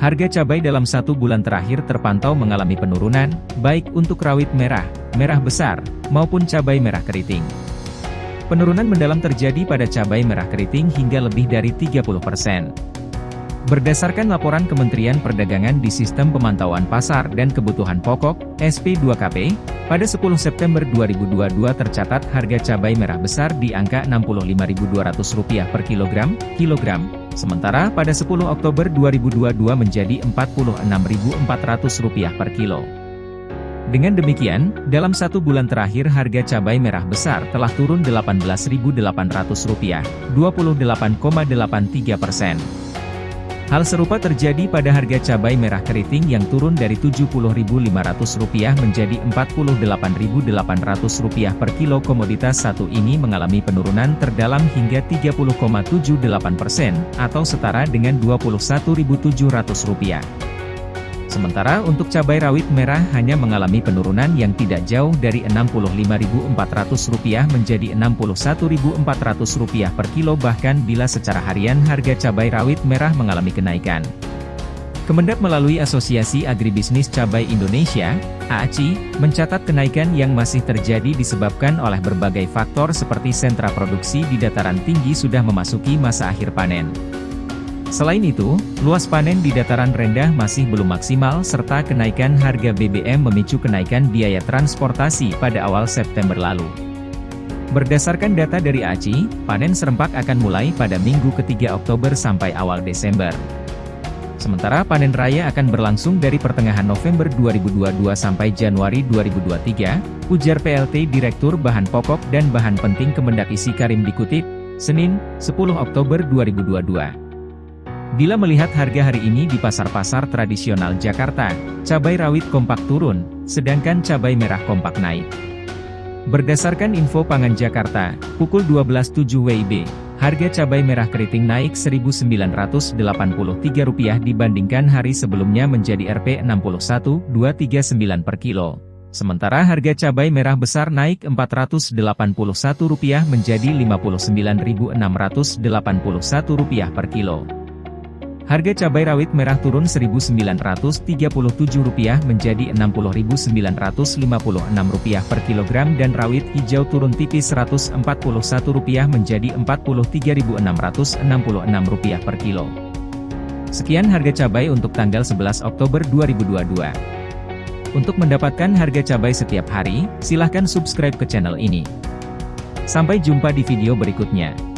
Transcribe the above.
Harga cabai dalam satu bulan terakhir terpantau mengalami penurunan, baik untuk rawit merah, merah besar, maupun cabai merah keriting. Penurunan mendalam terjadi pada cabai merah keriting hingga lebih dari 30%. Berdasarkan laporan Kementerian Perdagangan di Sistem Pemantauan Pasar dan Kebutuhan Pokok, SP2KP, pada 10 September 2022 tercatat harga cabai merah besar di angka Rp65.200 per kilogram, kilogram, Sementara pada 10 Oktober 2022 menjadi Rp46.400 per kilo. Dengan demikian, dalam satu bulan terakhir harga cabai merah besar telah turun Rp18.800, 28,83 persen. Hal serupa terjadi pada harga cabai merah keriting yang turun dari Rp70.500 menjadi Rp48.800 per kilo komoditas satu ini mengalami penurunan terdalam hingga 30,78 persen, atau setara dengan Rp21.700. Sementara untuk cabai rawit merah hanya mengalami penurunan yang tidak jauh dari Rp65.400 menjadi Rp61.400 per kilo bahkan bila secara harian harga cabai rawit merah mengalami kenaikan. Kemendak melalui Asosiasi Agribisnis Cabai Indonesia, AACI, mencatat kenaikan yang masih terjadi disebabkan oleh berbagai faktor seperti sentra produksi di dataran tinggi sudah memasuki masa akhir panen. Selain itu, luas panen di dataran rendah masih belum maksimal serta kenaikan harga BBM memicu kenaikan biaya transportasi pada awal September lalu. Berdasarkan data dari ACI, panen serempak akan mulai pada minggu ketiga Oktober sampai awal Desember. Sementara panen raya akan berlangsung dari pertengahan November 2022 sampai Januari 2023, ujar PLT Direktur Bahan Pokok dan Bahan Penting Kemendak Isi Karim dikutip, Senin, 10 Oktober 2022. Bila melihat harga hari ini di pasar-pasar tradisional Jakarta, cabai rawit kompak turun, sedangkan cabai merah kompak naik. Berdasarkan info pangan Jakarta, pukul 12.07 WIB, harga cabai merah keriting naik Rp1.983 dibandingkan hari sebelumnya menjadi Rp61.239 per kilo. Sementara harga cabai merah besar naik Rp481 menjadi Rp59.681 per kilo. Harga cabai rawit merah turun Rp1.937 menjadi Rp60.956 per kilogram dan rawit hijau turun tipis Rp141 menjadi Rp43.666 per kilo. Sekian harga cabai untuk tanggal 11 Oktober 2022. Untuk mendapatkan harga cabai setiap hari, silahkan subscribe ke channel ini. Sampai jumpa di video berikutnya.